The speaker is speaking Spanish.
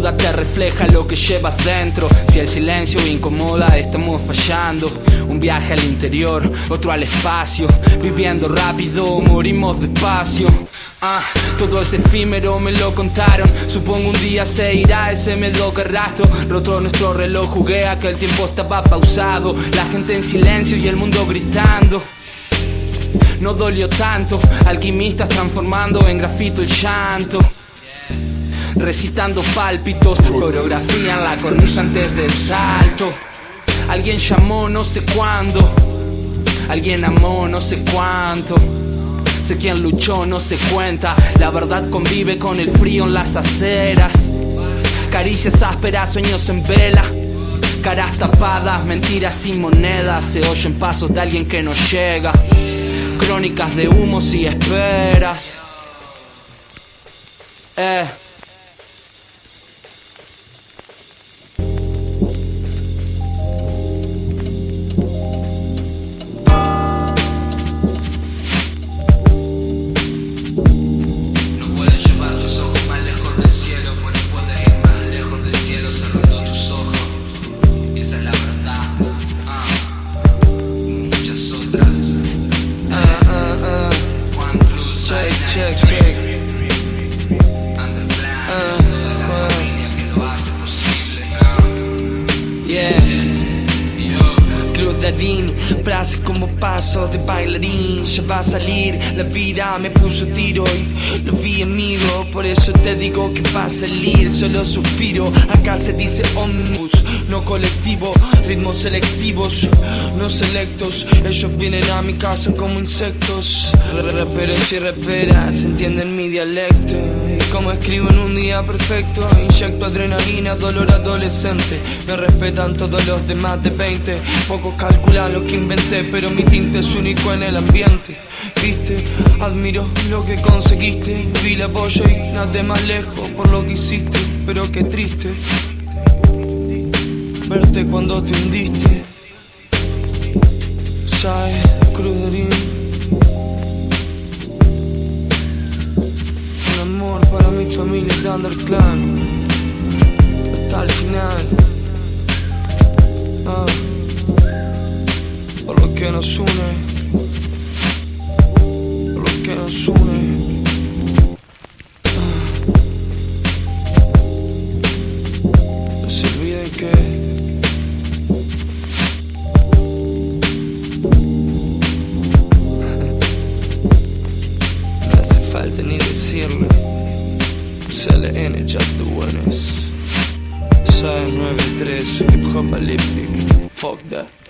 refleja lo que llevas dentro. Si el silencio incomoda, estamos fallando. Un viaje al interior, otro al espacio. Viviendo rápido, morimos despacio. Ah, todo es efímero, me lo contaron. Supongo un día se irá ese que rastro. Roto nuestro reloj, jugué a que el tiempo estaba pausado. La gente en silencio y el mundo gritando. No dolió tanto, alquimistas transformando en grafito el llanto. Recitando pálpitos, coreografía en la cornisa antes del salto. Alguien llamó no sé cuándo, alguien amó no sé cuánto. Sé quién luchó, no se cuenta. La verdad convive con el frío en las aceras. Caricias ásperas, sueños en vela. Caras tapadas, mentiras sin monedas. Se oyen pasos de alguien que no llega. Crónicas de humos y esperas. Eh. Check, check. Adín, frases como paso de bailarín. Ya va a salir, la vida me puso tiro y lo vi amigo. Por eso te digo que va a salir, solo suspiro. Acá se dice omnibus, no colectivo, ritmos selectivos, no selectos. Ellos vienen a mi casa como insectos. Raperos y raperas entienden mi dialecto. Como escribo en un día perfecto, inyecto adrenalina, dolor adolescente. Me respetan todos los demás de 20. Pocos calculan lo que inventé, pero mi tinte es único en el ambiente. Viste, admiro lo que conseguiste. Vi la apoyo y nada más lejos por lo que hiciste. Pero qué triste verte cuando te hundiste. Sai, cruderín. Amor para mi familia de Underclan. Hasta el final. Ah, por lo que nos une. Por lo que nos une. falta decirle. CLN, Just the Winners. 93, Hip Hop Olympic. Fuck that.